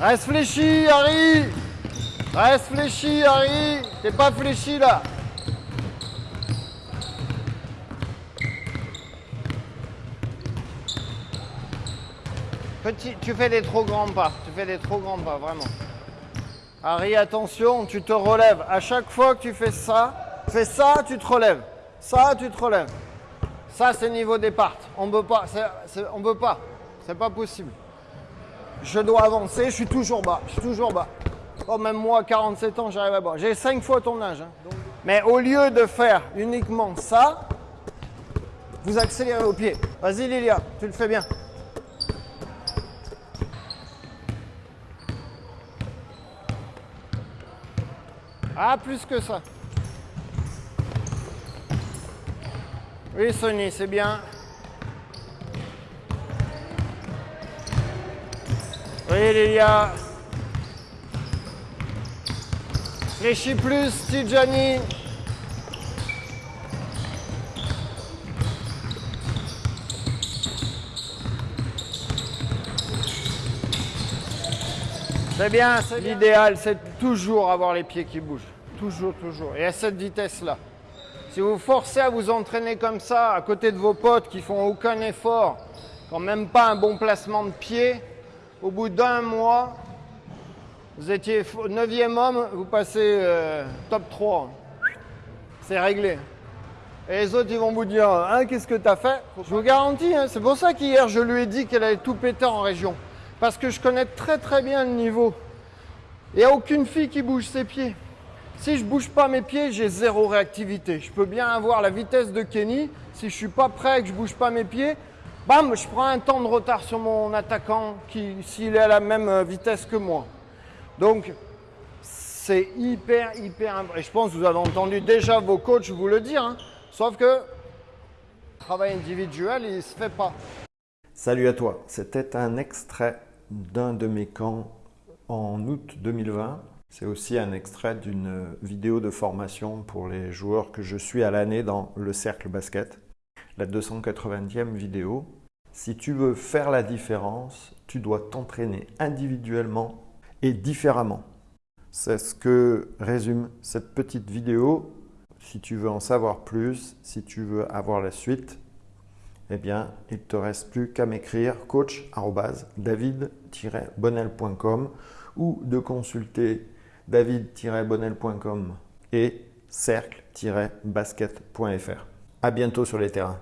Reste fléchi, Harry Reste fléchi, Harry T'es pas fléchi, là Petit, tu fais des trop grands pas. Tu fais des trop grands pas, vraiment. Harry, attention, tu te relèves. À chaque fois que tu fais ça, fais ça, tu te relèves. Ça, tu te relèves. Ça, c'est niveau départ. On ne peut pas. peut pas. C'est pas possible. Je dois avancer. Je suis toujours bas. Je suis toujours bas. Oh, même moi, 47 ans, j'arrive à bas. J'ai 5 fois ton âge. Hein. Mais au lieu de faire uniquement ça, vous accélérez au pied. Vas-y, Lilia, tu le fais bien. Ah, plus que ça. Oui, Sony, c'est bien. Oui, Lilia. Fléchis plus, Tijani. C'est bien, c'est l'idéal, c'est toujours avoir les pieds qui bougent. Toujours, toujours. Et à cette vitesse-là. Si vous forcez à vous entraîner comme ça, à côté de vos potes qui font aucun effort, quand même pas un bon placement de pied, au bout d'un mois, vous étiez 9e homme, vous passez euh, top 3. C'est réglé. Et les autres, ils vont vous dire, hein, qu'est-ce que tu as fait? Je vous garantis, hein, c'est pour ça qu'hier, je lui ai dit qu'elle allait tout péter en région. Parce que je connais très très bien le niveau. Il n'y a aucune fille qui bouge ses pieds. Si je ne bouge pas mes pieds, j'ai zéro réactivité. Je peux bien avoir la vitesse de Kenny. Si je ne suis pas prêt et que je ne bouge pas mes pieds, bam, je prends un temps de retard sur mon attaquant qui, s'il est à la même euh, vitesse que moi. Donc, c'est hyper, hyper Et je pense que vous avez entendu déjà vos coachs vous le dire. Hein. Sauf que le travail individuel, il ne se fait pas. Salut à toi. C'était un extrait d'un de mes camps en août 2020. C'est aussi un extrait d'une vidéo de formation pour les joueurs que je suis à l'année dans le cercle basket. La 290e vidéo. Si tu veux faire la différence, tu dois t'entraîner individuellement et différemment. C'est ce que résume cette petite vidéo. Si tu veux en savoir plus, si tu veux avoir la suite, eh bien, il te reste plus qu'à m'écrire coach-david-bonnel.com ou de consulter david-bonnel.com et cercle-basket.fr. À bientôt sur les terrains.